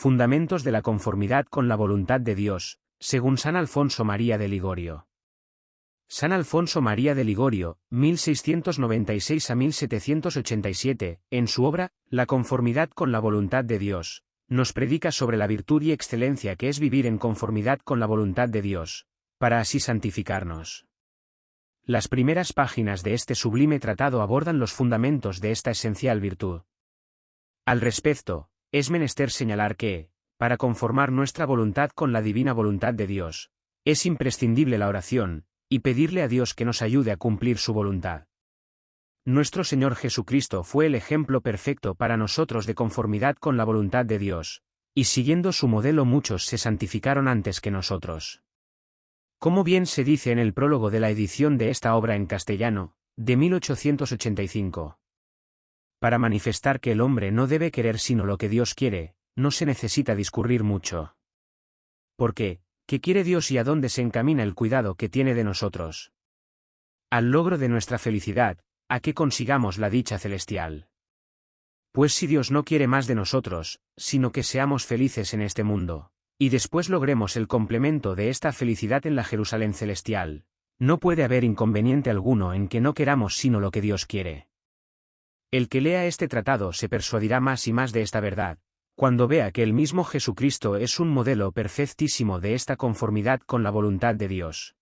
Fundamentos de la conformidad con la voluntad de Dios, según San Alfonso María de Ligorio. San Alfonso María de Ligorio, 1696 a 1787, en su obra, La conformidad con la voluntad de Dios, nos predica sobre la virtud y excelencia que es vivir en conformidad con la voluntad de Dios, para así santificarnos. Las primeras páginas de este sublime tratado abordan los fundamentos de esta esencial virtud. Al respecto, es menester señalar que, para conformar nuestra voluntad con la divina voluntad de Dios, es imprescindible la oración, y pedirle a Dios que nos ayude a cumplir su voluntad. Nuestro Señor Jesucristo fue el ejemplo perfecto para nosotros de conformidad con la voluntad de Dios, y siguiendo su modelo muchos se santificaron antes que nosotros. Como bien se dice en el prólogo de la edición de esta obra en castellano, de 1885. Para manifestar que el hombre no debe querer sino lo que Dios quiere, no se necesita discurrir mucho. ¿Por qué? ¿Qué quiere Dios y a dónde se encamina el cuidado que tiene de nosotros? Al logro de nuestra felicidad, a que consigamos la dicha celestial. Pues si Dios no quiere más de nosotros, sino que seamos felices en este mundo, y después logremos el complemento de esta felicidad en la Jerusalén celestial, no puede haber inconveniente alguno en que no queramos sino lo que Dios quiere. El que lea este tratado se persuadirá más y más de esta verdad, cuando vea que el mismo Jesucristo es un modelo perfectísimo de esta conformidad con la voluntad de Dios.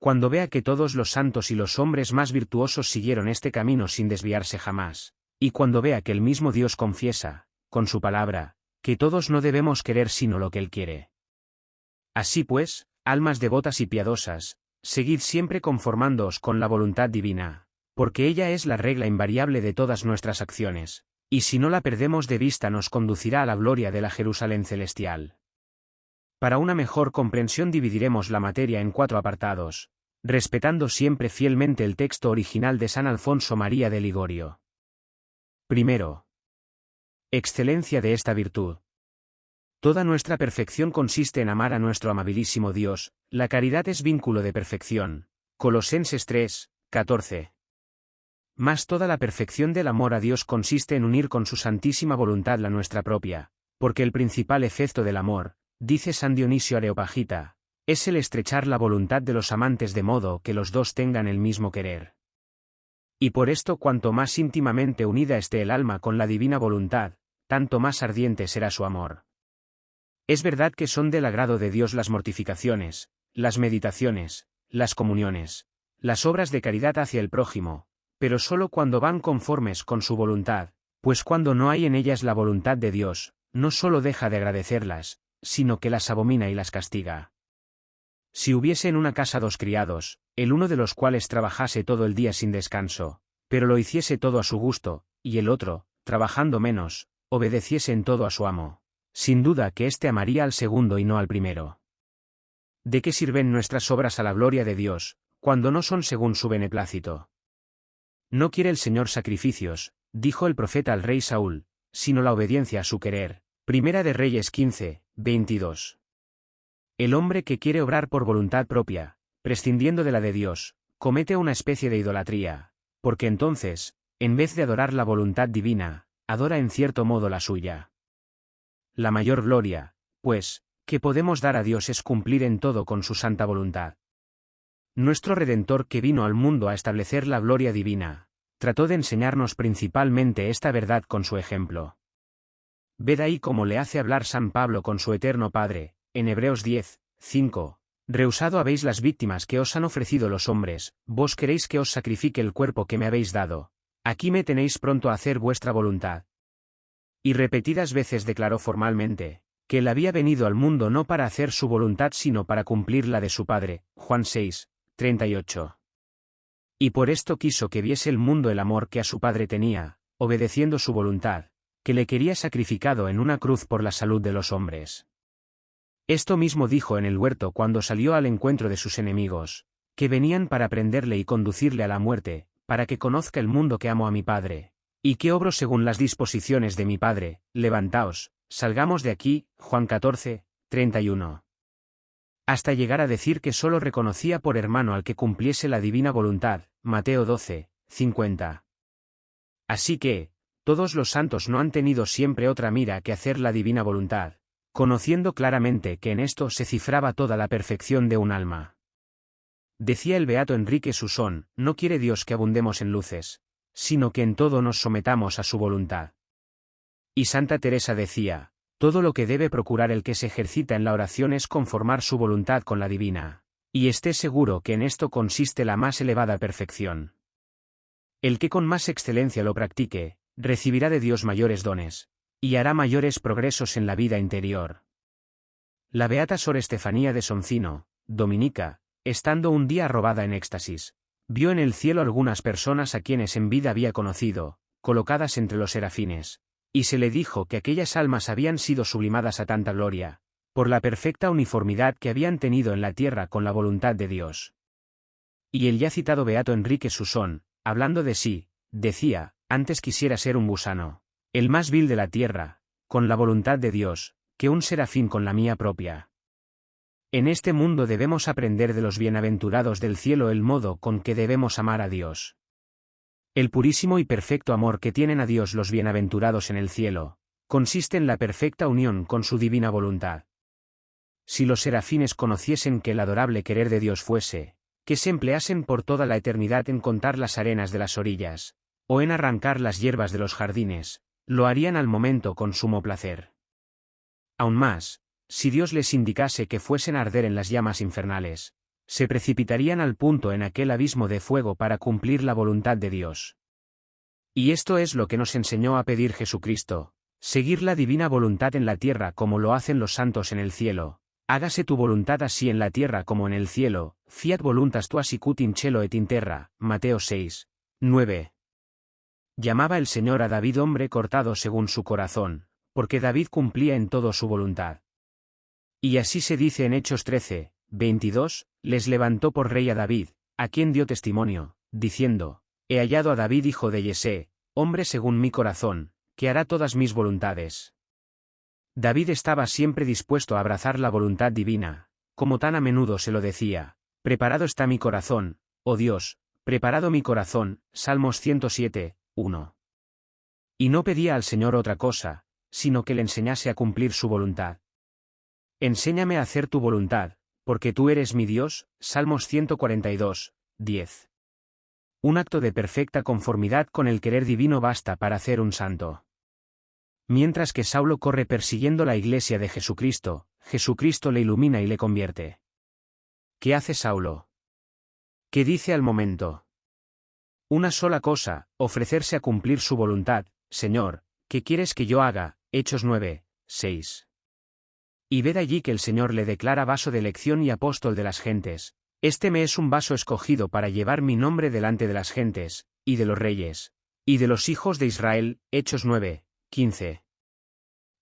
Cuando vea que todos los santos y los hombres más virtuosos siguieron este camino sin desviarse jamás, y cuando vea que el mismo Dios confiesa, con su palabra, que todos no debemos querer sino lo que Él quiere. Así pues, almas devotas y piadosas, seguid siempre conformándoos con la voluntad divina, porque ella es la regla invariable de todas nuestras acciones, y si no la perdemos de vista nos conducirá a la gloria de la Jerusalén celestial. Para una mejor comprensión dividiremos la materia en cuatro apartados, respetando siempre fielmente el texto original de San Alfonso María de Ligorio. Primero. Excelencia de esta virtud. Toda nuestra perfección consiste en amar a nuestro amabilísimo Dios, la caridad es vínculo de perfección. Colosenses 3, 14. Más toda la perfección del amor a Dios consiste en unir con su santísima voluntad la nuestra propia, porque el principal efecto del amor, dice San Dionisio Areopagita, es el estrechar la voluntad de los amantes de modo que los dos tengan el mismo querer. Y por esto cuanto más íntimamente unida esté el alma con la divina voluntad, tanto más ardiente será su amor. Es verdad que son del agrado de Dios las mortificaciones, las meditaciones, las comuniones, las obras de caridad hacia el prójimo, pero solo cuando van conformes con su voluntad, pues cuando no hay en ellas la voluntad de Dios, no solo deja de agradecerlas, sino que las abomina y las castiga. Si hubiese en una casa dos criados, el uno de los cuales trabajase todo el día sin descanso, pero lo hiciese todo a su gusto, y el otro, trabajando menos, obedeciese en todo a su amo, sin duda que éste amaría al segundo y no al primero. ¿De qué sirven nuestras obras a la gloria de Dios, cuando no son según su beneplácito? No quiere el Señor sacrificios, dijo el profeta al rey Saúl, sino la obediencia a su querer. Primera de Reyes 15, 22. El hombre que quiere obrar por voluntad propia, prescindiendo de la de Dios, comete una especie de idolatría, porque entonces, en vez de adorar la voluntad divina, adora en cierto modo la suya. La mayor gloria, pues, que podemos dar a Dios es cumplir en todo con su santa voluntad. Nuestro Redentor que vino al mundo a establecer la gloria divina, trató de enseñarnos principalmente esta verdad con su ejemplo. Ved ahí cómo le hace hablar San Pablo con su eterno Padre, en Hebreos 10, 5. Rehusado habéis las víctimas que os han ofrecido los hombres, vos queréis que os sacrifique el cuerpo que me habéis dado. Aquí me tenéis pronto a hacer vuestra voluntad. Y repetidas veces declaró formalmente, que él había venido al mundo no para hacer su voluntad sino para cumplir la de su Padre, Juan 6, 38. Y por esto quiso que viese el mundo el amor que a su padre tenía, obedeciendo su voluntad, que le quería sacrificado en una cruz por la salud de los hombres. Esto mismo dijo en el huerto cuando salió al encuentro de sus enemigos, que venían para prenderle y conducirle a la muerte, para que conozca el mundo que amo a mi Padre, y que obro según las disposiciones de mi Padre, levantaos, salgamos de aquí, Juan 14, 31 hasta llegar a decir que sólo reconocía por hermano al que cumpliese la divina voluntad, Mateo 12, 50. Así que, todos los santos no han tenido siempre otra mira que hacer la divina voluntad, conociendo claramente que en esto se cifraba toda la perfección de un alma. Decía el beato Enrique Susón, no quiere Dios que abundemos en luces, sino que en todo nos sometamos a su voluntad. Y Santa Teresa decía, todo lo que debe procurar el que se ejercita en la oración es conformar su voluntad con la divina, y esté seguro que en esto consiste la más elevada perfección. El que con más excelencia lo practique, recibirá de Dios mayores dones, y hará mayores progresos en la vida interior. La beata Sor Estefanía de Soncino, dominica, estando un día robada en éxtasis, vio en el cielo algunas personas a quienes en vida había conocido, colocadas entre los serafines, y se le dijo que aquellas almas habían sido sublimadas a tanta gloria, por la perfecta uniformidad que habían tenido en la tierra con la voluntad de Dios. Y el ya citado Beato Enrique Susón, hablando de sí, decía, antes quisiera ser un gusano, el más vil de la tierra, con la voluntad de Dios, que un serafín con la mía propia. En este mundo debemos aprender de los bienaventurados del cielo el modo con que debemos amar a Dios. El purísimo y perfecto amor que tienen a Dios los bienaventurados en el cielo, consiste en la perfecta unión con su divina voluntad. Si los serafines conociesen que el adorable querer de Dios fuese, que se empleasen por toda la eternidad en contar las arenas de las orillas, o en arrancar las hierbas de los jardines, lo harían al momento con sumo placer. Aún más, si Dios les indicase que fuesen a arder en las llamas infernales, se precipitarían al punto en aquel abismo de fuego para cumplir la voluntad de Dios. Y esto es lo que nos enseñó a pedir Jesucristo, seguir la divina voluntad en la tierra como lo hacen los santos en el cielo. Hágase tu voluntad así en la tierra como en el cielo, fiat voluntas tua sicut in cielo et in terra, Mateo 6, 9. Llamaba el Señor a David hombre cortado según su corazón, porque David cumplía en todo su voluntad. Y así se dice en Hechos 13, 22, les levantó por rey a David, a quien dio testimonio, diciendo, He hallado a David hijo de Yesé, hombre según mi corazón, que hará todas mis voluntades. David estaba siempre dispuesto a abrazar la voluntad divina, como tan a menudo se lo decía, Preparado está mi corazón, oh Dios, preparado mi corazón, Salmos 107, 1. Y no pedía al Señor otra cosa, sino que le enseñase a cumplir su voluntad. Enséñame a hacer tu voluntad, porque tú eres mi Dios, Salmos 142, 10. Un acto de perfecta conformidad con el querer divino basta para hacer un santo. Mientras que Saulo corre persiguiendo la iglesia de Jesucristo, Jesucristo le ilumina y le convierte. ¿Qué hace Saulo? ¿Qué dice al momento? Una sola cosa, ofrecerse a cumplir su voluntad, Señor, ¿qué quieres que yo haga? Hechos 9, 6. Y ved allí que el Señor le declara vaso de elección y apóstol de las gentes. Este me es un vaso escogido para llevar mi nombre delante de las gentes, y de los reyes, y de los hijos de Israel. Hechos 9, 15.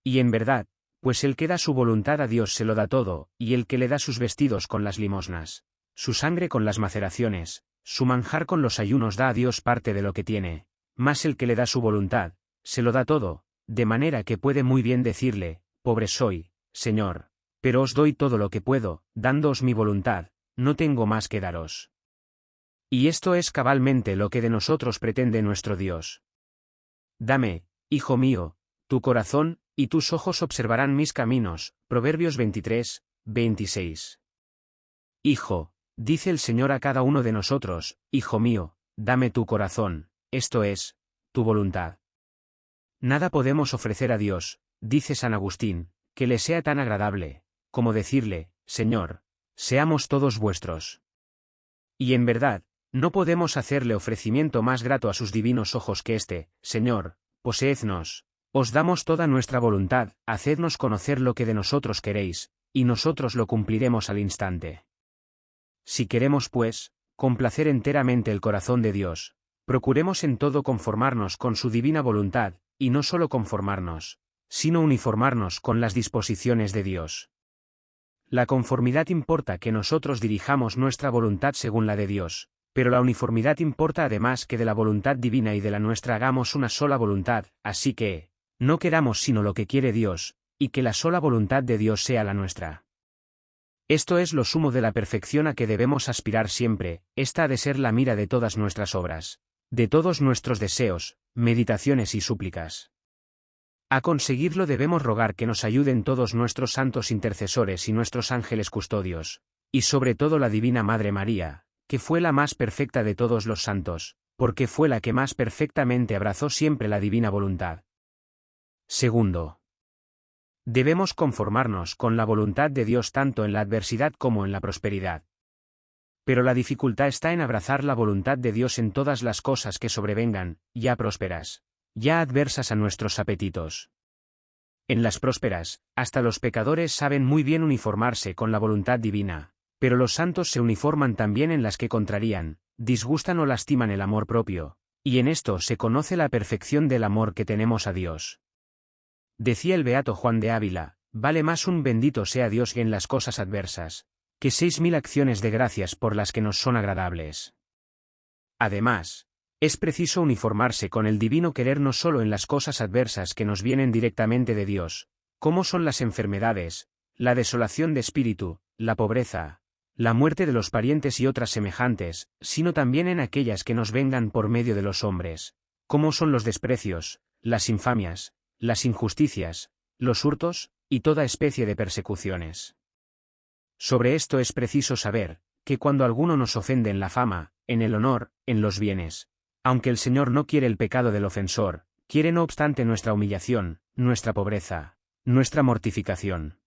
Y en verdad, pues el que da su voluntad a Dios se lo da todo, y el que le da sus vestidos con las limosnas, su sangre con las maceraciones, su manjar con los ayunos da a Dios parte de lo que tiene, más el que le da su voluntad, se lo da todo, de manera que puede muy bien decirle, pobre soy, Señor, pero os doy todo lo que puedo, dándoos mi voluntad, no tengo más que daros. Y esto es cabalmente lo que de nosotros pretende nuestro Dios. Dame, hijo mío, tu corazón, y tus ojos observarán mis caminos. Proverbios 23, 26. Hijo, dice el Señor a cada uno de nosotros, Hijo mío, dame tu corazón, esto es, tu voluntad. Nada podemos ofrecer a Dios, dice San Agustín, que le sea tan agradable, como decirle, Señor, seamos todos vuestros. Y en verdad, no podemos hacerle ofrecimiento más grato a sus divinos ojos que este, Señor, poseednos, os damos toda nuestra voluntad, hacednos conocer lo que de nosotros queréis, y nosotros lo cumpliremos al instante. Si queremos, pues, complacer enteramente el corazón de Dios, procuremos en todo conformarnos con su divina voluntad, y no solo conformarnos, sino uniformarnos con las disposiciones de Dios. La conformidad importa que nosotros dirijamos nuestra voluntad según la de Dios, pero la uniformidad importa además que de la voluntad divina y de la nuestra hagamos una sola voluntad, así que, no queramos sino lo que quiere Dios, y que la sola voluntad de Dios sea la nuestra. Esto es lo sumo de la perfección a que debemos aspirar siempre, esta ha de ser la mira de todas nuestras obras, de todos nuestros deseos, meditaciones y súplicas. A conseguirlo debemos rogar que nos ayuden todos nuestros santos intercesores y nuestros ángeles custodios, y sobre todo la Divina Madre María, que fue la más perfecta de todos los santos, porque fue la que más perfectamente abrazó siempre la divina voluntad. Segundo. Debemos conformarnos con la voluntad de Dios tanto en la adversidad como en la prosperidad. Pero la dificultad está en abrazar la voluntad de Dios en todas las cosas que sobrevengan, ya prósperas, ya adversas a nuestros apetitos. En las prósperas, hasta los pecadores saben muy bien uniformarse con la voluntad divina, pero los santos se uniforman también en las que contrarían, disgustan o lastiman el amor propio, y en esto se conoce la perfección del amor que tenemos a Dios. Decía el beato Juan de Ávila, vale más un bendito sea Dios en las cosas adversas, que seis mil acciones de gracias por las que nos son agradables. Además, es preciso uniformarse con el divino querer no solo en las cosas adversas que nos vienen directamente de Dios, como son las enfermedades, la desolación de espíritu, la pobreza, la muerte de los parientes y otras semejantes, sino también en aquellas que nos vengan por medio de los hombres, como son los desprecios, las infamias, las injusticias, los hurtos, y toda especie de persecuciones. Sobre esto es preciso saber, que cuando alguno nos ofende en la fama, en el honor, en los bienes, aunque el Señor no quiere el pecado del ofensor, quiere no obstante nuestra humillación, nuestra pobreza, nuestra mortificación.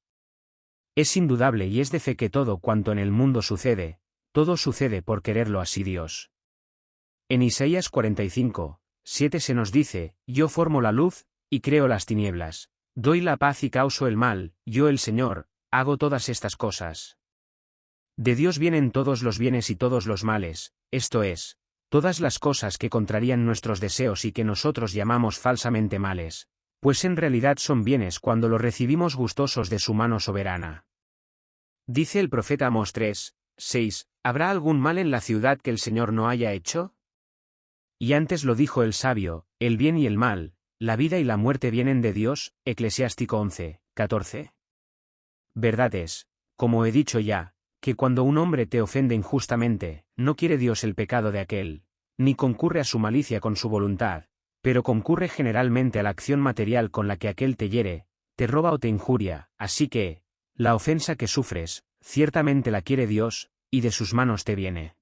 Es indudable y es de fe que todo cuanto en el mundo sucede, todo sucede por quererlo así Dios. En Isaías 45, 7 se nos dice, Yo formo la luz, y creo las tinieblas, doy la paz y causo el mal, yo el Señor, hago todas estas cosas. De Dios vienen todos los bienes y todos los males, esto es, todas las cosas que contrarían nuestros deseos y que nosotros llamamos falsamente males, pues en realidad son bienes cuando los recibimos gustosos de su mano soberana. Dice el profeta Amos 3, 6, ¿habrá algún mal en la ciudad que el Señor no haya hecho? Y antes lo dijo el sabio, el bien y el mal, la vida y la muerte vienen de Dios, Eclesiástico 11, 14. Verdad es, como he dicho ya, que cuando un hombre te ofende injustamente, no quiere Dios el pecado de aquel, ni concurre a su malicia con su voluntad, pero concurre generalmente a la acción material con la que aquel te hiere, te roba o te injuria, así que, la ofensa que sufres, ciertamente la quiere Dios, y de sus manos te viene.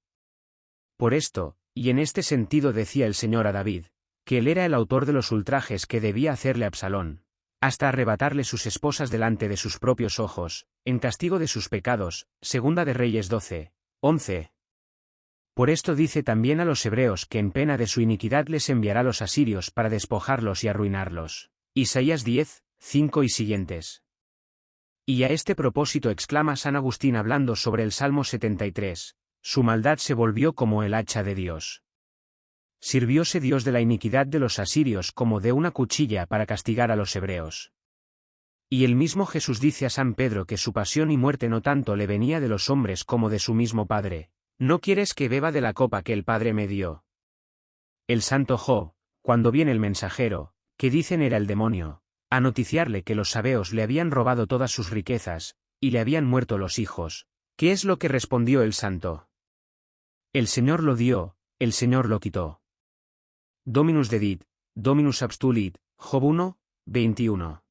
Por esto, y en este sentido decía el Señor a David, que él era el autor de los ultrajes que debía hacerle Absalón, hasta arrebatarle sus esposas delante de sus propios ojos, en castigo de sus pecados, segunda de Reyes 12, 11, por esto dice también a los hebreos que en pena de su iniquidad les enviará los asirios para despojarlos y arruinarlos. Isaías 10, 5 y siguientes. Y a este propósito exclama San Agustín hablando sobre el Salmo 73, su maldad se volvió como el hacha de Dios. Sirvióse Dios de la iniquidad de los asirios como de una cuchilla para castigar a los hebreos. Y el mismo Jesús dice a San Pedro que su pasión y muerte no tanto le venía de los hombres como de su mismo Padre, ¿No quieres que beba de la copa que el Padre me dio? El santo Jo, cuando viene el mensajero, que dicen era el demonio, a noticiarle que los sabeos le habían robado todas sus riquezas, y le habían muerto los hijos, ¿qué es lo que respondió el santo? El Señor lo dio, el Señor lo quitó. Dominus dedit, Dominus abstulit, Job 1, 21.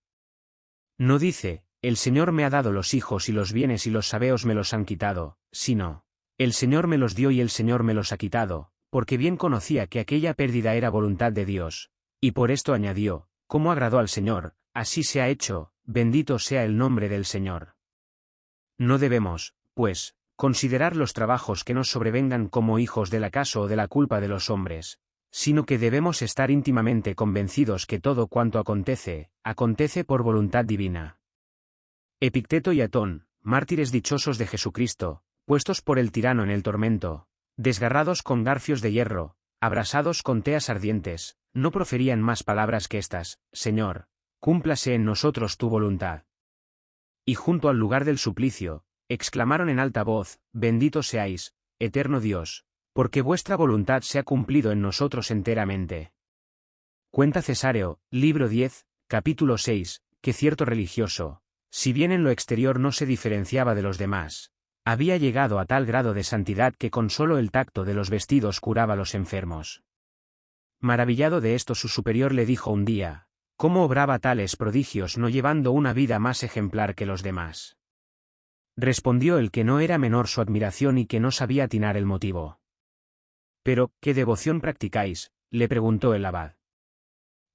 No dice, el Señor me ha dado los hijos y los bienes y los sabeos me los han quitado, sino, el Señor me los dio y el Señor me los ha quitado, porque bien conocía que aquella pérdida era voluntad de Dios. Y por esto añadió, como agradó al Señor, así se ha hecho, bendito sea el nombre del Señor. No debemos, pues, considerar los trabajos que nos sobrevengan como hijos del acaso o de la culpa de los hombres, sino que debemos estar íntimamente convencidos que todo cuanto acontece, acontece por voluntad divina. Epicteto y Atón, mártires dichosos de Jesucristo, puestos por el tirano en el tormento, desgarrados con garfios de hierro, abrasados con teas ardientes, no proferían más palabras que estas, Señor, cúmplase en nosotros tu voluntad. Y junto al lugar del suplicio, exclamaron en alta voz, Bendito seáis, eterno Dios, porque vuestra voluntad se ha cumplido en nosotros enteramente. Cuenta Cesáreo, libro 10, capítulo 6, que cierto religioso, si bien en lo exterior no se diferenciaba de los demás, había llegado a tal grado de santidad que con solo el tacto de los vestidos curaba a los enfermos. Maravillado de esto su superior le dijo un día, ¿cómo obraba tales prodigios no llevando una vida más ejemplar que los demás? Respondió el que no era menor su admiración y que no sabía atinar el motivo. Pero, ¿qué devoción practicáis? le preguntó el abad.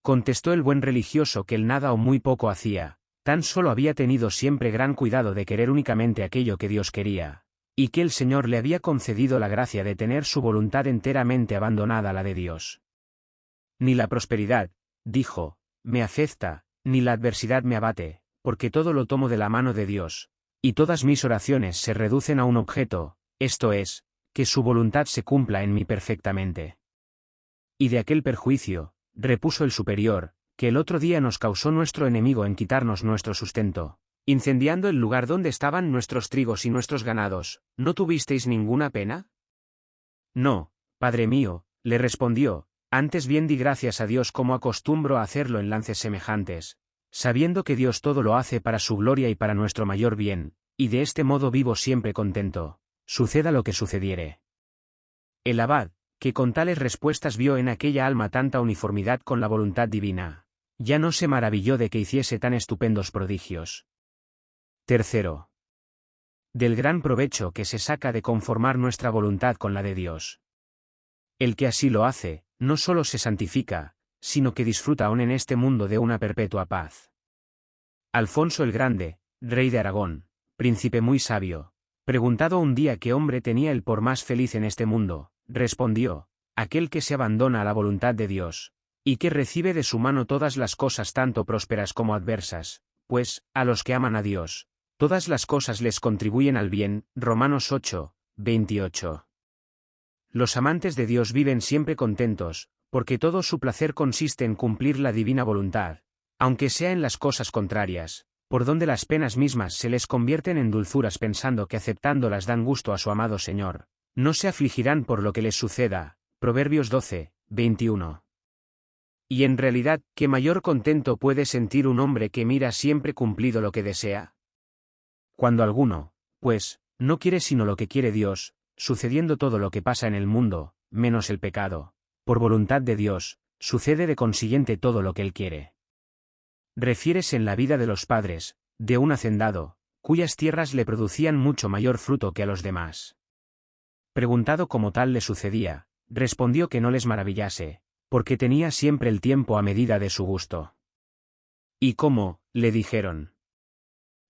Contestó el buen religioso que él nada o muy poco hacía, tan solo había tenido siempre gran cuidado de querer únicamente aquello que Dios quería, y que el Señor le había concedido la gracia de tener su voluntad enteramente abandonada a la de Dios. Ni la prosperidad, dijo, me afecta, ni la adversidad me abate, porque todo lo tomo de la mano de Dios, y todas mis oraciones se reducen a un objeto, esto es, que su voluntad se cumpla en mí perfectamente. Y de aquel perjuicio, repuso el superior, que el otro día nos causó nuestro enemigo en quitarnos nuestro sustento, incendiando el lugar donde estaban nuestros trigos y nuestros ganados, ¿no tuvisteis ninguna pena? No, padre mío, le respondió, antes bien di gracias a Dios como acostumbro a hacerlo en lances semejantes, sabiendo que Dios todo lo hace para su gloria y para nuestro mayor bien, y de este modo vivo siempre contento, suceda lo que sucediere. El abad, que con tales respuestas vio en aquella alma tanta uniformidad con la voluntad divina. Ya no se maravilló de que hiciese tan estupendos prodigios. Tercero. Del gran provecho que se saca de conformar nuestra voluntad con la de Dios. El que así lo hace, no solo se santifica, sino que disfruta aún en este mundo de una perpetua paz. Alfonso el Grande, rey de Aragón, príncipe muy sabio, preguntado un día qué hombre tenía el por más feliz en este mundo, respondió, aquel que se abandona a la voluntad de Dios, y que recibe de su mano todas las cosas tanto prósperas como adversas, pues, a los que aman a Dios, todas las cosas les contribuyen al bien. Romanos 8, 28. Los amantes de Dios viven siempre contentos, porque todo su placer consiste en cumplir la divina voluntad, aunque sea en las cosas contrarias, por donde las penas mismas se les convierten en dulzuras pensando que aceptándolas dan gusto a su amado Señor. No se afligirán por lo que les suceda. Proverbios 12, 21. Y en realidad, ¿qué mayor contento puede sentir un hombre que mira siempre cumplido lo que desea? Cuando alguno, pues, no quiere sino lo que quiere Dios, sucediendo todo lo que pasa en el mundo, menos el pecado, por voluntad de Dios, sucede de consiguiente todo lo que Él quiere. Refieres en la vida de los padres, de un hacendado, cuyas tierras le producían mucho mayor fruto que a los demás. Preguntado cómo tal le sucedía, respondió que no les maravillase, porque tenía siempre el tiempo a medida de su gusto. ¿Y cómo? le dijeron.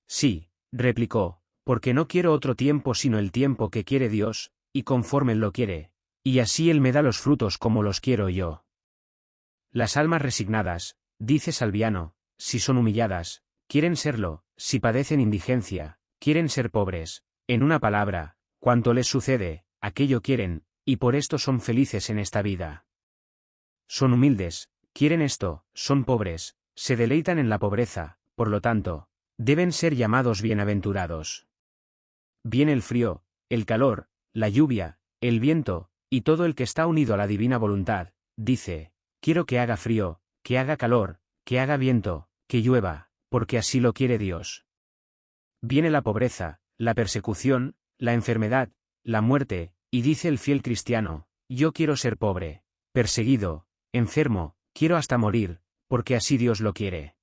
Sí, replicó, porque no quiero otro tiempo sino el tiempo que quiere Dios, y conforme Él lo quiere, y así Él me da los frutos como los quiero yo. Las almas resignadas, dice Salviano, si son humilladas, quieren serlo, si padecen indigencia, quieren ser pobres, en una palabra, cuanto les sucede, aquello quieren, y por esto son felices en esta vida. Son humildes, quieren esto, son pobres, se deleitan en la pobreza, por lo tanto, deben ser llamados bienaventurados. Viene el frío, el calor, la lluvia, el viento, y todo el que está unido a la divina voluntad, dice, quiero que haga frío, que haga calor, que haga viento, que llueva, porque así lo quiere Dios. Viene la pobreza, la persecución, la enfermedad, la muerte, y dice el fiel cristiano, yo quiero ser pobre, perseguido, enfermo, quiero hasta morir, porque así Dios lo quiere.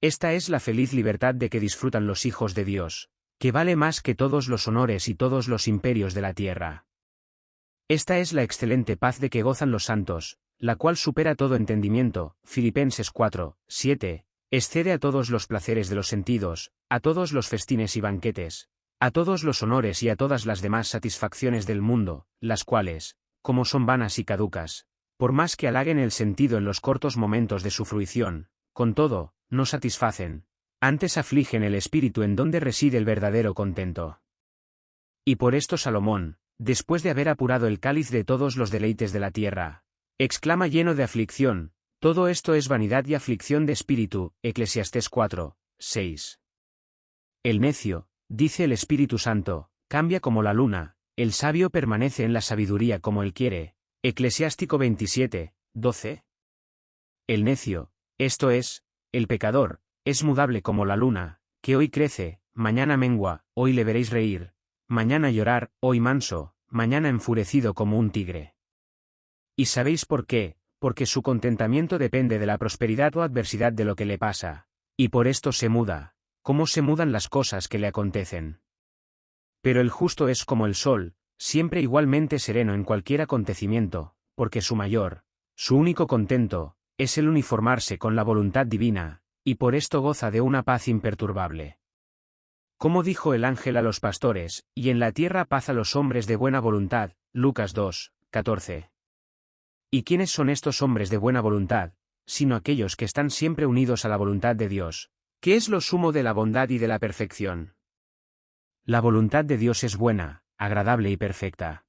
Esta es la feliz libertad de que disfrutan los hijos de Dios, que vale más que todos los honores y todos los imperios de la tierra. Esta es la excelente paz de que gozan los santos, la cual supera todo entendimiento, Filipenses 4, 7, excede a todos los placeres de los sentidos, a todos los festines y banquetes, a todos los honores y a todas las demás satisfacciones del mundo, las cuales, como son vanas y caducas, por más que halaguen el sentido en los cortos momentos de su fruición, con todo, no satisfacen, antes afligen el espíritu en donde reside el verdadero contento. Y por esto Salomón, después de haber apurado el cáliz de todos los deleites de la tierra, exclama lleno de aflicción, todo esto es vanidad y aflicción de espíritu, Eclesiastés 4, 6. El necio, Dice el Espíritu Santo, cambia como la luna, el sabio permanece en la sabiduría como él quiere. Eclesiástico 27, 12. El necio, esto es, el pecador, es mudable como la luna, que hoy crece, mañana mengua, hoy le veréis reír, mañana llorar, hoy manso, mañana enfurecido como un tigre. ¿Y sabéis por qué? porque su contentamiento depende de la prosperidad o adversidad de lo que le pasa, y por esto se muda, como se mudan las cosas que le acontecen. Pero el justo es como el sol, siempre igualmente sereno en cualquier acontecimiento, porque su mayor, su único contento, es el uniformarse con la voluntad divina, y por esto goza de una paz imperturbable. Como dijo el ángel a los pastores, y en la tierra paz a los hombres de buena voluntad, Lucas 2, 14. ¿Y quiénes son estos hombres de buena voluntad, sino aquellos que están siempre unidos a la voluntad de Dios, que es lo sumo de la bondad y de la perfección? La voluntad de Dios es buena, agradable y perfecta.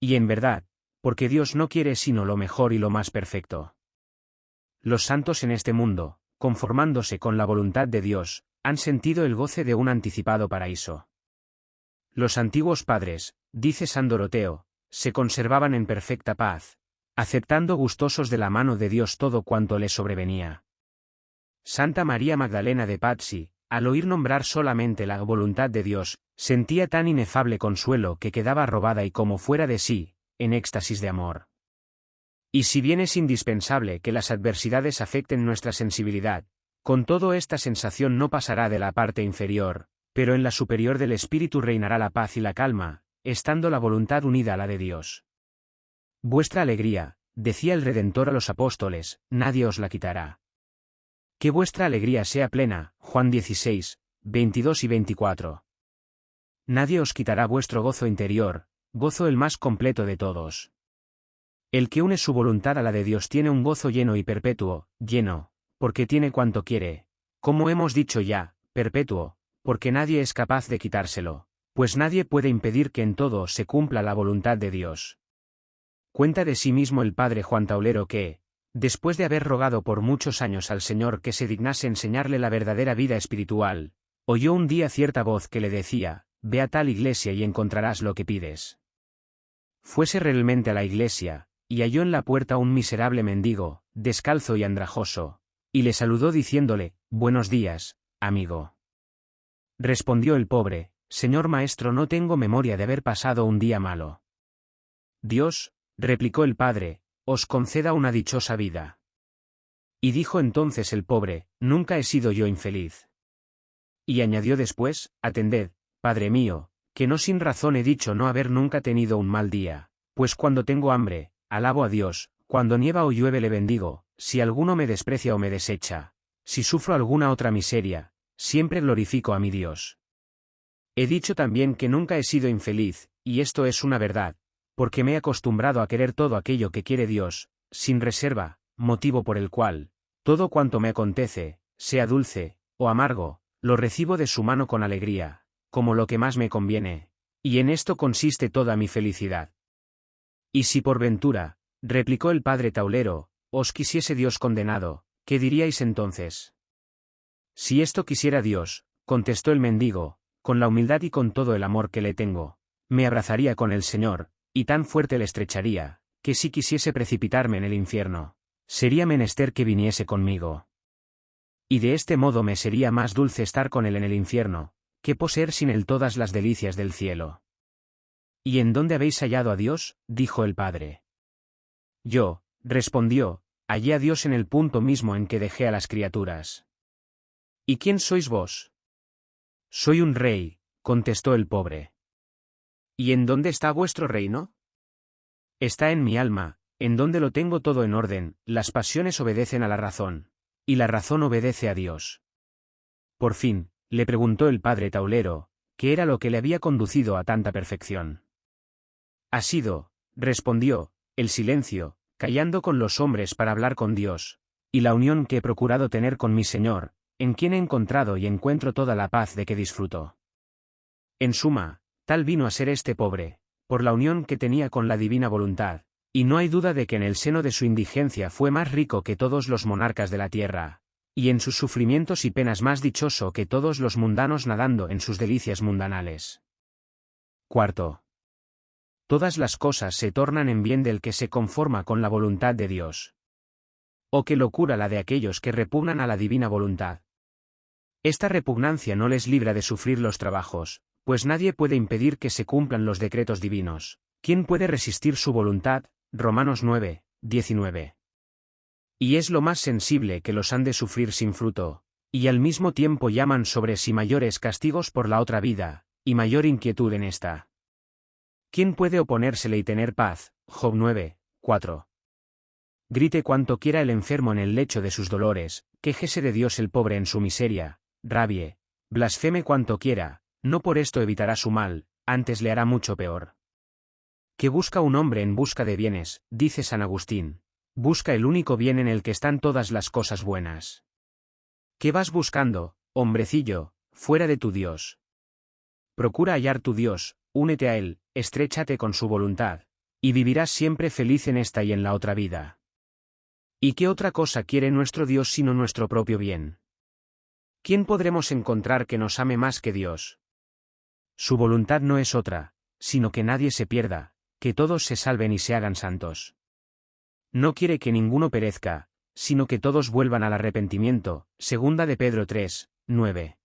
Y en verdad, porque Dios no quiere sino lo mejor y lo más perfecto. Los santos en este mundo, conformándose con la voluntad de Dios, han sentido el goce de un anticipado paraíso. Los antiguos padres, dice San Doroteo, se conservaban en perfecta paz, aceptando gustosos de la mano de Dios todo cuanto les sobrevenía. Santa María Magdalena de Pazzi, al oír nombrar solamente la voluntad de Dios, sentía tan inefable consuelo que quedaba robada y como fuera de sí, en éxtasis de amor. Y si bien es indispensable que las adversidades afecten nuestra sensibilidad, con todo esta sensación no pasará de la parte inferior, pero en la superior del espíritu reinará la paz y la calma, estando la voluntad unida a la de Dios. Vuestra alegría, decía el Redentor a los apóstoles, nadie os la quitará. Que vuestra alegría sea plena, Juan 16, 22 y 24. Nadie os quitará vuestro gozo interior, gozo el más completo de todos. El que une su voluntad a la de Dios tiene un gozo lleno y perpetuo, lleno, porque tiene cuanto quiere, como hemos dicho ya, perpetuo, porque nadie es capaz de quitárselo, pues nadie puede impedir que en todo se cumpla la voluntad de Dios. Cuenta de sí mismo el padre Juan Taulero que, Después de haber rogado por muchos años al Señor que se dignase enseñarle la verdadera vida espiritual, oyó un día cierta voz que le decía, Ve a tal iglesia y encontrarás lo que pides. Fuese realmente a la iglesia, y halló en la puerta un miserable mendigo, descalzo y andrajoso, y le saludó diciéndole, Buenos días, amigo. Respondió el pobre, Señor maestro no tengo memoria de haber pasado un día malo. Dios, replicó el padre, os conceda una dichosa vida. Y dijo entonces el pobre, Nunca he sido yo infeliz. Y añadió después, Atended, Padre mío, que no sin razón he dicho no haber nunca tenido un mal día, pues cuando tengo hambre, alabo a Dios, cuando nieva o llueve le bendigo, si alguno me desprecia o me desecha, si sufro alguna otra miseria, siempre glorifico a mi Dios. He dicho también que nunca he sido infeliz, y esto es una verdad, porque me he acostumbrado a querer todo aquello que quiere Dios, sin reserva, motivo por el cual, todo cuanto me acontece, sea dulce, o amargo, lo recibo de su mano con alegría, como lo que más me conviene, y en esto consiste toda mi felicidad. Y si por ventura, replicó el padre Taulero, os quisiese Dios condenado, ¿qué diríais entonces? Si esto quisiera Dios, contestó el mendigo, con la humildad y con todo el amor que le tengo, me abrazaría con el Señor, y tan fuerte le estrecharía, que si quisiese precipitarme en el infierno, sería menester que viniese conmigo. Y de este modo me sería más dulce estar con él en el infierno, que poseer sin él todas las delicias del cielo. ¿Y en dónde habéis hallado a Dios? dijo el padre. Yo, respondió, hallé a Dios en el punto mismo en que dejé a las criaturas. ¿Y quién sois vos? Soy un rey, contestó el pobre. ¿Y en dónde está vuestro reino? Está en mi alma, en donde lo tengo todo en orden, las pasiones obedecen a la razón, y la razón obedece a Dios. Por fin, le preguntó el padre Taulero, ¿qué era lo que le había conducido a tanta perfección? Ha sido, respondió, el silencio, callando con los hombres para hablar con Dios, y la unión que he procurado tener con mi Señor, en quien he encontrado y encuentro toda la paz de que disfruto. En suma, Tal vino a ser este pobre, por la unión que tenía con la divina voluntad, y no hay duda de que en el seno de su indigencia fue más rico que todos los monarcas de la tierra, y en sus sufrimientos y penas más dichoso que todos los mundanos nadando en sus delicias mundanales. Cuarto. Todas las cosas se tornan en bien del que se conforma con la voluntad de Dios. O qué locura la de aquellos que repugnan a la divina voluntad. Esta repugnancia no les libra de sufrir los trabajos, pues nadie puede impedir que se cumplan los decretos divinos. ¿Quién puede resistir su voluntad? Romanos 9, 19. Y es lo más sensible que los han de sufrir sin fruto, y al mismo tiempo llaman sobre sí mayores castigos por la otra vida, y mayor inquietud en esta. ¿Quién puede oponérsele y tener paz? Job 9, 4. Grite cuanto quiera el enfermo en el lecho de sus dolores, quejese de Dios el pobre en su miseria, rabie, blasfeme cuanto quiera, no por esto evitará su mal, antes le hará mucho peor. Que busca un hombre en busca de bienes, dice San Agustín. Busca el único bien en el que están todas las cosas buenas. ¿Qué vas buscando, hombrecillo, fuera de tu Dios? Procura hallar tu Dios, únete a Él, estréchate con su voluntad, y vivirás siempre feliz en esta y en la otra vida. ¿Y qué otra cosa quiere nuestro Dios sino nuestro propio bien? ¿Quién podremos encontrar que nos ame más que Dios? Su voluntad no es otra, sino que nadie se pierda, que todos se salven y se hagan santos. No quiere que ninguno perezca, sino que todos vuelvan al arrepentimiento. Segunda de Pedro 3, 9.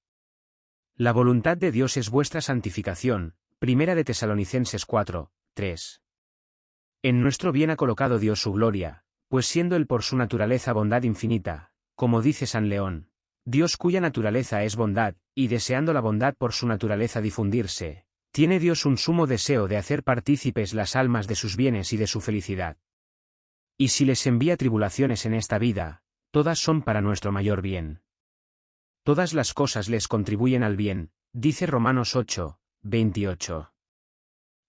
La voluntad de Dios es vuestra santificación. Primera de Tesalonicenses 4, 3. En nuestro bien ha colocado Dios su gloria, pues siendo Él por su naturaleza bondad infinita, como dice San León, Dios cuya naturaleza es bondad, y deseando la bondad por su naturaleza difundirse, tiene Dios un sumo deseo de hacer partícipes las almas de sus bienes y de su felicidad. Y si les envía tribulaciones en esta vida, todas son para nuestro mayor bien. Todas las cosas les contribuyen al bien, dice Romanos 8, 28.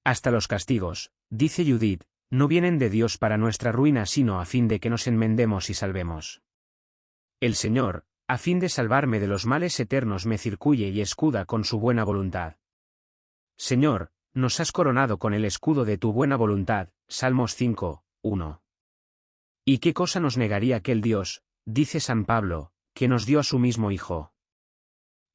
Hasta los castigos, dice Judith, no vienen de Dios para nuestra ruina sino a fin de que nos enmendemos y salvemos. El Señor, a fin de salvarme de los males eternos me circuye y escuda con su buena voluntad. Señor, nos has coronado con el escudo de tu buena voluntad, Salmos 5, 1. ¿Y qué cosa nos negaría aquel Dios, dice San Pablo, que nos dio a su mismo Hijo?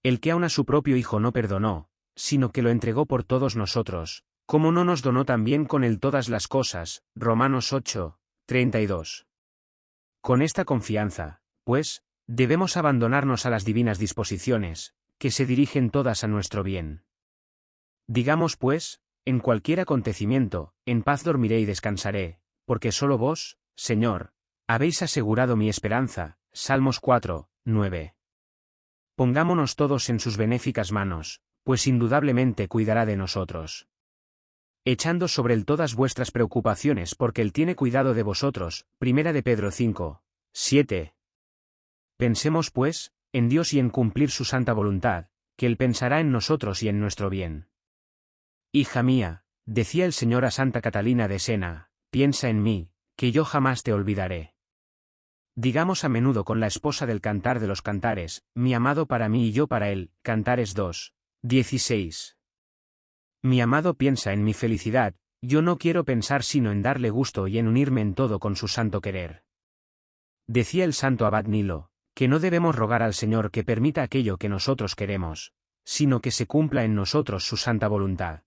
El que aun a su propio Hijo no perdonó, sino que lo entregó por todos nosotros, ¿cómo no nos donó también con él todas las cosas? Romanos 8, 32. Con esta confianza, pues, Debemos abandonarnos a las divinas disposiciones, que se dirigen todas a nuestro bien. Digamos pues, en cualquier acontecimiento, en paz dormiré y descansaré, porque solo vos, Señor, habéis asegurado mi esperanza. Salmos 4, 9. Pongámonos todos en sus benéficas manos, pues indudablemente cuidará de nosotros. Echando sobre él todas vuestras preocupaciones porque él tiene cuidado de vosotros. Primera de Pedro 5, 7. Pensemos, pues, en Dios y en cumplir su santa voluntad, que Él pensará en nosotros y en nuestro bien. Hija mía, decía el Señor a Santa Catalina de Sena, piensa en mí, que yo jamás te olvidaré. Digamos a menudo con la esposa del cantar de los cantares, mi amado para mí y yo para él, Cantares 2, 16. Mi amado piensa en mi felicidad, yo no quiero pensar sino en darle gusto y en unirme en todo con su santo querer. Decía el santo abad Nilo, que no debemos rogar al Señor que permita aquello que nosotros queremos, sino que se cumpla en nosotros su santa voluntad.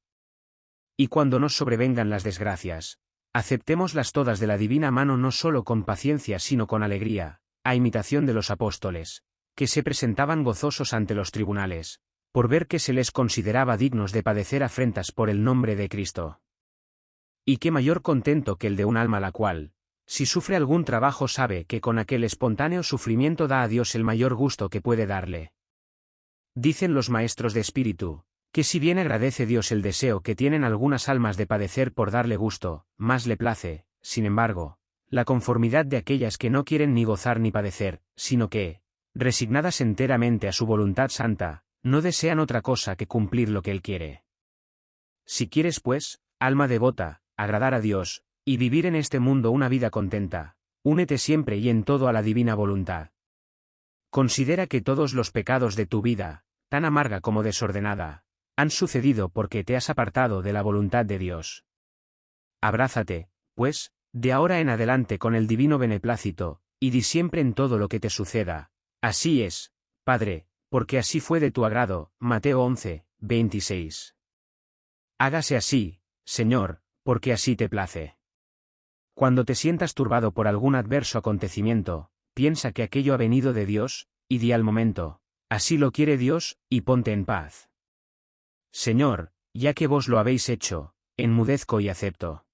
Y cuando nos sobrevengan las desgracias, aceptémoslas todas de la divina mano no solo con paciencia sino con alegría, a imitación de los apóstoles, que se presentaban gozosos ante los tribunales, por ver que se les consideraba dignos de padecer afrentas por el nombre de Cristo. Y qué mayor contento que el de un alma la cual, si sufre algún trabajo sabe que con aquel espontáneo sufrimiento da a Dios el mayor gusto que puede darle. Dicen los maestros de espíritu, que si bien agradece Dios el deseo que tienen algunas almas de padecer por darle gusto, más le place, sin embargo, la conformidad de aquellas que no quieren ni gozar ni padecer, sino que, resignadas enteramente a su voluntad santa, no desean otra cosa que cumplir lo que Él quiere. Si quieres, pues, alma devota, agradar a Dios, y vivir en este mundo una vida contenta, únete siempre y en todo a la divina voluntad. Considera que todos los pecados de tu vida, tan amarga como desordenada, han sucedido porque te has apartado de la voluntad de Dios. Abrázate, pues, de ahora en adelante con el divino beneplácito, y di siempre en todo lo que te suceda. Así es, Padre, porque así fue de tu agrado. Mateo 11, 26. Hágase así, Señor, porque así te place. Cuando te sientas turbado por algún adverso acontecimiento, piensa que aquello ha venido de Dios, y di al momento, así lo quiere Dios, y ponte en paz. Señor, ya que vos lo habéis hecho, enmudezco y acepto.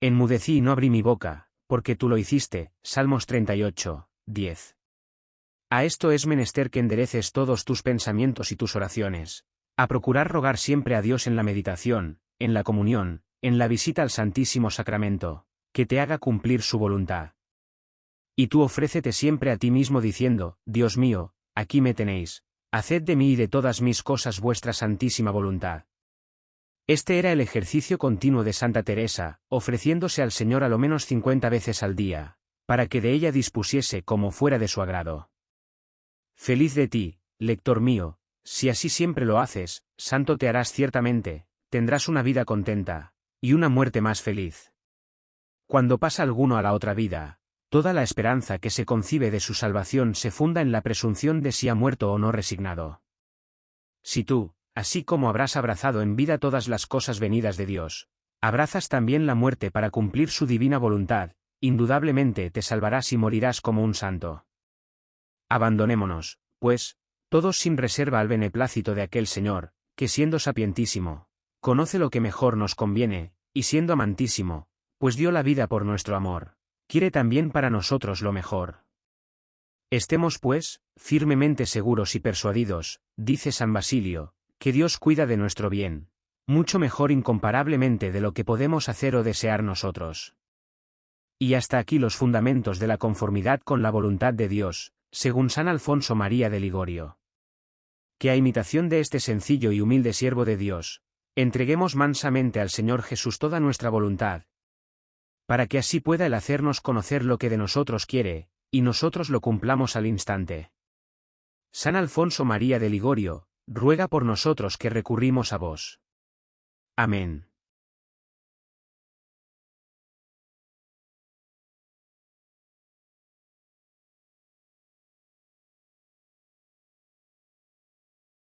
Enmudecí y no abrí mi boca, porque tú lo hiciste. Salmos 38, 10. A esto es menester que endereces todos tus pensamientos y tus oraciones, a procurar rogar siempre a Dios en la meditación, en la comunión, en la visita al Santísimo Sacramento, que te haga cumplir su voluntad. Y tú ofrécete siempre a ti mismo diciendo, Dios mío, aquí me tenéis, haced de mí y de todas mis cosas vuestra santísima voluntad. Este era el ejercicio continuo de Santa Teresa, ofreciéndose al Señor a lo menos cincuenta veces al día, para que de ella dispusiese como fuera de su agrado. Feliz de ti, lector mío, si así siempre lo haces, santo te harás ciertamente, tendrás una vida contenta, y una muerte más feliz. Cuando pasa alguno a la otra vida, Toda la esperanza que se concibe de su salvación se funda en la presunción de si ha muerto o no resignado. Si tú, así como habrás abrazado en vida todas las cosas venidas de Dios, abrazas también la muerte para cumplir su divina voluntad, indudablemente te salvarás y morirás como un santo. Abandonémonos, pues, todos sin reserva al beneplácito de aquel Señor, que siendo sapientísimo, conoce lo que mejor nos conviene, y siendo amantísimo, pues dio la vida por nuestro amor quiere también para nosotros lo mejor. Estemos, pues, firmemente seguros y persuadidos, dice San Basilio, que Dios cuida de nuestro bien, mucho mejor incomparablemente de lo que podemos hacer o desear nosotros. Y hasta aquí los fundamentos de la conformidad con la voluntad de Dios, según San Alfonso María de Ligorio. Que a imitación de este sencillo y humilde siervo de Dios, entreguemos mansamente al Señor Jesús toda nuestra voluntad, para que así pueda el hacernos conocer lo que de nosotros quiere, y nosotros lo cumplamos al instante. San Alfonso María de Ligorio, ruega por nosotros que recurrimos a vos. Amén.